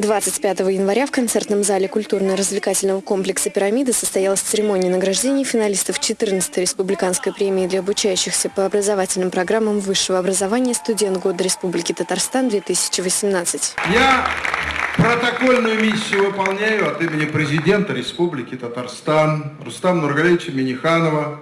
25 января в концертном зале культурно-развлекательного комплекса «Пирамида» состоялась церемония награждения финалистов 14-й республиканской премии для обучающихся по образовательным программам высшего образования «Студент года Республики Татарстан-2018». Я протокольную миссию выполняю от имени президента Республики Татарстан Рустама Нургалевича Миниханова,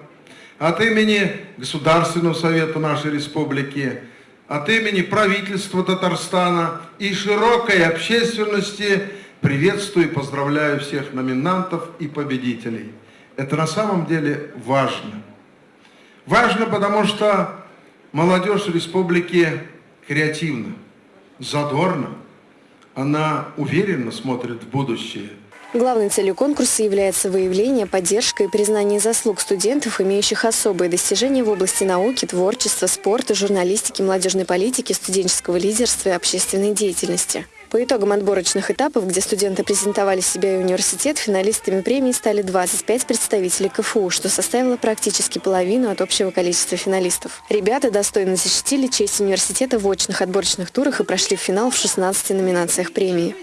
от имени Государственного совета нашей республики, от имени правительства Татарстана и широкой общественности приветствую и поздравляю всех номинантов и победителей. Это на самом деле важно. Важно, потому что молодежь республики креативна, задорна, она уверенно смотрит в будущее. Главной целью конкурса является выявление, поддержка и признание заслуг студентов, имеющих особые достижения в области науки, творчества, спорта, журналистики, молодежной политики, студенческого лидерства и общественной деятельности. По итогам отборочных этапов, где студенты презентовали себя и университет, финалистами премии стали 25 представителей КФУ, что составило практически половину от общего количества финалистов. Ребята достойно защитили честь университета в очных отборочных турах и прошли в финал в 16 номинациях премии.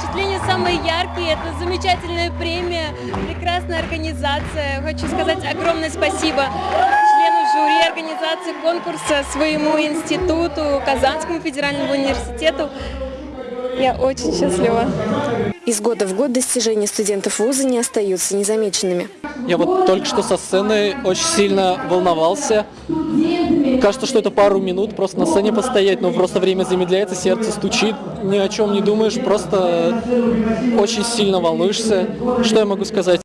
Впечатления самые яркие, это замечательная премия, прекрасная организация. Хочу сказать огромное спасибо члену жюри организации конкурса, своему институту, Казанскому федеральному университету. Я очень счастлива. Из года в год достижения студентов вуза не остаются незамеченными. Я вот только что со сцены очень сильно волновался. Кажется, что это пару минут просто на сцене постоять, но просто время замедляется, сердце стучит, ни о чем не думаешь, просто очень сильно волнуешься. Что я могу сказать?